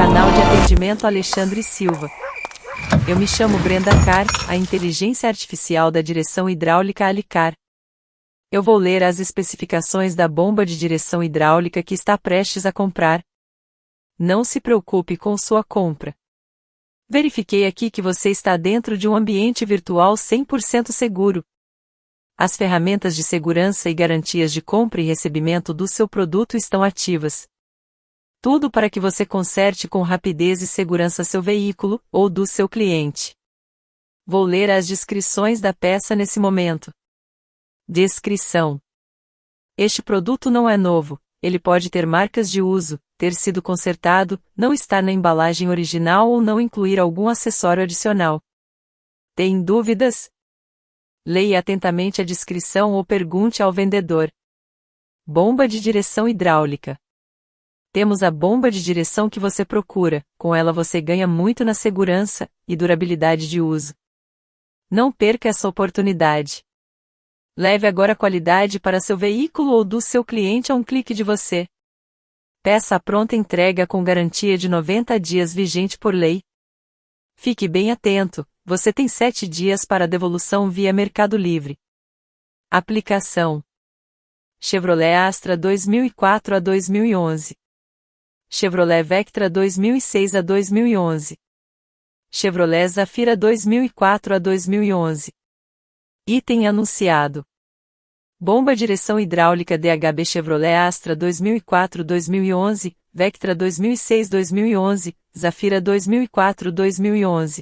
Desenvolvimento Alexandre Silva. Eu me chamo Brenda Carr, a inteligência artificial da direção hidráulica Alicar. Eu vou ler as especificações da bomba de direção hidráulica que está prestes a comprar. Não se preocupe com sua compra. Verifiquei aqui que você está dentro de um ambiente virtual 100% seguro. As ferramentas de segurança e garantias de compra e recebimento do seu produto estão ativas. Tudo para que você conserte com rapidez e segurança seu veículo ou do seu cliente. Vou ler as descrições da peça nesse momento. Descrição: Este produto não é novo, ele pode ter marcas de uso, ter sido consertado, não estar na embalagem original ou não incluir algum acessório adicional. Tem dúvidas? Leia atentamente a descrição ou pergunte ao vendedor. Bomba de direção hidráulica. Temos a bomba de direção que você procura, com ela você ganha muito na segurança e durabilidade de uso. Não perca essa oportunidade. Leve agora a qualidade para seu veículo ou do seu cliente a um clique de você. Peça a pronta entrega com garantia de 90 dias vigente por lei. Fique bem atento, você tem 7 dias para devolução via Mercado Livre. Aplicação: Chevrolet Astra 2004 a 2011. Chevrolet Vectra 2006 a 2011. Chevrolet Zafira 2004 a 2011. Item anunciado. Bomba direção hidráulica DHB Chevrolet Astra 2004-2011, Vectra 2006-2011, Zafira 2004-2011.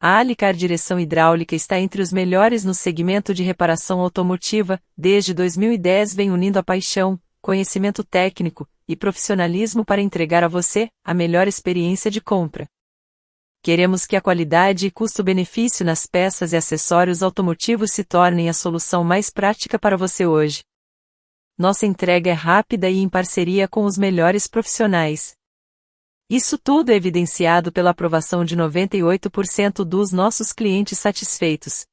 A Alicar Direção Hidráulica está entre os melhores no segmento de reparação automotiva, desde 2010 vem unindo a paixão, conhecimento técnico, e profissionalismo para entregar a você a melhor experiência de compra. Queremos que a qualidade e custo-benefício nas peças e acessórios automotivos se tornem a solução mais prática para você hoje. Nossa entrega é rápida e em parceria com os melhores profissionais. Isso tudo é evidenciado pela aprovação de 98% dos nossos clientes satisfeitos.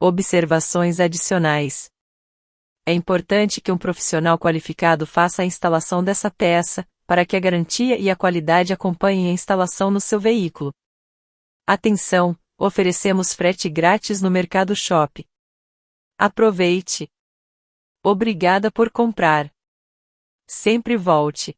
Observações adicionais. É importante que um profissional qualificado faça a instalação dessa peça, para que a garantia e a qualidade acompanhem a instalação no seu veículo. Atenção! Oferecemos frete grátis no Mercado Shop. Aproveite! Obrigada por comprar. Sempre volte.